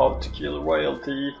How to kill royalty.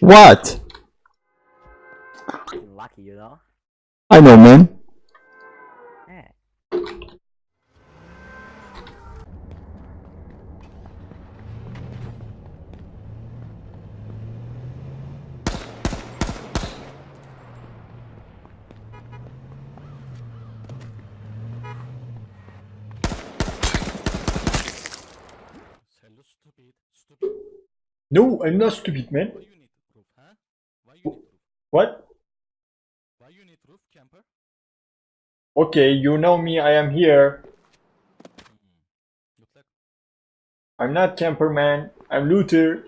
What? Fucking lucky, you know? I know, man. Yeah. Hello, stupid. Stupid. No, I'm not stupid, man. Why you need roof, huh? Why you need roof? What? Why you need roof, camper? Okay, you know me, I am here. Hmm. Like I'm not camper, man. I'm looter.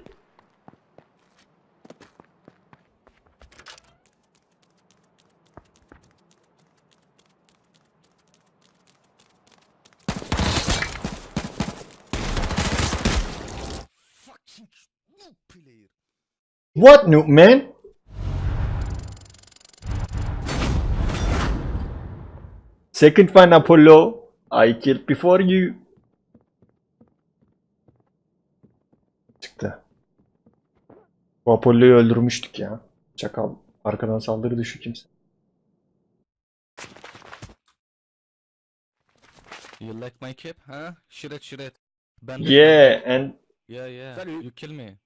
fucking noob player. What, noob, man? Second one, Apollo. I killed before you. Çıktı. Bu Apollo'yu öldürmüştük ya. Çakal. Arkadan saldırdı şu kimse. You like my cape, huh? Shred, shred. Ben Yeah, and Yeah, yeah. You kill me.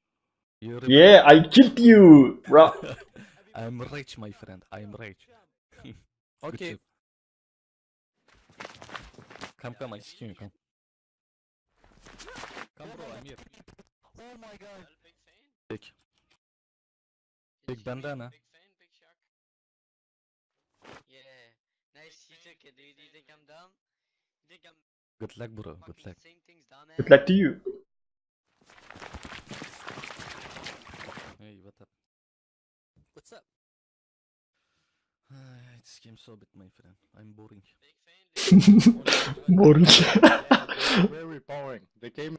You rip- yeah, I killed you, bro. I'm rich, my friend. I'm rich. Good Okay. job. Come, come, I see you. Come. Come, bro. I'm here. Oh my god. Big? Big. Big Big bandana. Big fan, big shark. Yeah. Nice you took it, dude. You think I'm dumb? You think I'm Good luck, bro. Good luck. saying things dumb, man? Good luck to you. Hey, what up? What's up? this game so bit, my friend. I'm boring. Big very boring. The game